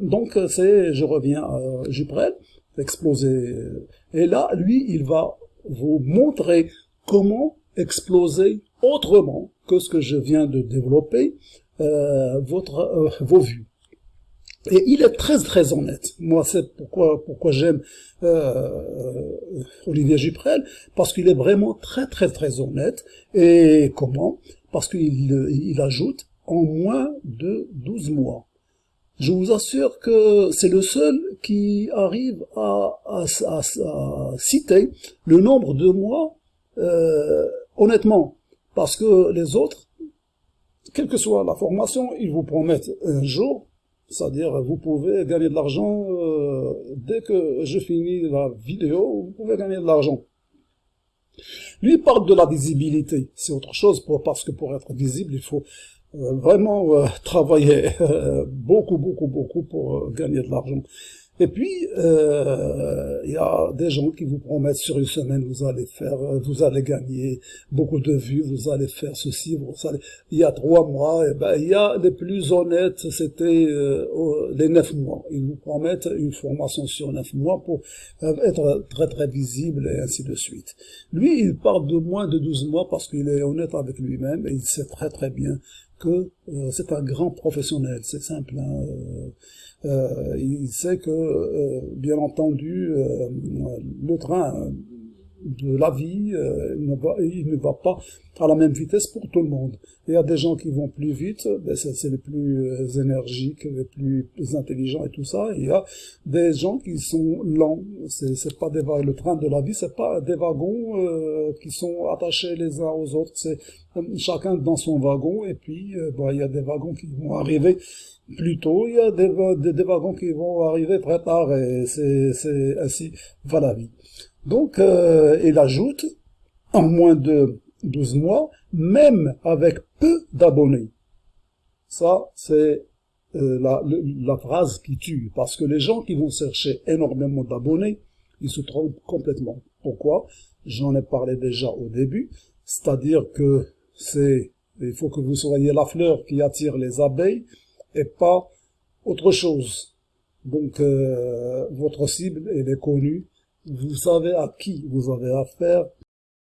donc c'est, je reviens à Juprel, exploser. Et là, lui, il va vous montrer comment exploser autrement que ce que je viens de développer euh, votre, euh, vos vues. Et il est très très honnête. Moi, c'est pourquoi pourquoi j'aime euh, Olivier Juprel, parce qu'il est vraiment très très très honnête. Et comment? Parce qu'il il ajoute en moins de 12 mois. Je vous assure que c'est le seul qui arrive à, à, à, citer le nombre de mois euh, honnêtement, parce que les autres, quelle que soit la formation, ils vous promettent un jour, c'est-à-dire vous pouvez gagner de l'argent euh, dès que je finis la vidéo, vous pouvez gagner de l'argent. Lui parle de la visibilité, c'est autre chose, parce que pour être visible, il faut vraiment euh, travailler euh, beaucoup, beaucoup, beaucoup pour gagner de l'argent. Et puis, il y a des gens qui vous promettent sur une semaine, vous allez faire, vous allez gagner beaucoup de vues, vous allez faire ceci, vous allez... Il y a trois mois, et eh ben, il y a les plus honnêtes, c'était les neuf mois. Ils vous promettent une formation sur neuf mois pour être très très visible et ainsi de suite. Lui, il parle de moins de 12 mois parce qu'il est honnête avec lui-même et il sait très très bien euh, c'est un grand professionnel, c'est simple. Hein, euh, euh, il sait que, bien entendu, le train de la vie, euh, il, ne va, pas à la même vitesse pour tout le monde. Il y a des gens qui vont plus vite, ben c'est les plus euh, énergiques, les plus intelligents et tout ça. il y a des gens qui sont lents. C'est pas des le train de la vie, c'est pas des wagons euh, qui sont attachés les uns aux autres. C'est chacun dans son wagon. Et puis, ben, il y a des wagons qui vont arriver plus tôt, il y a des, des, des wagons qui vont arriver très tard. Et c'est ainsi va la vie. Donc, euh, il ajoute, en moins de 12 mois, même avec peu d'abonnés. Ça, c'est euh, la, phrase qui tue, parce que les gens qui vont chercher énormément d'abonnés, ils se trompent complètement. Pourquoi? J'en ai parlé déjà au début, c'est-à-dire que c'est, il faut que vous soyez la fleur qui attire les abeilles et pas autre chose. Donc, euh, votre cible, elle est connue, vous savez à qui vous avez affaire,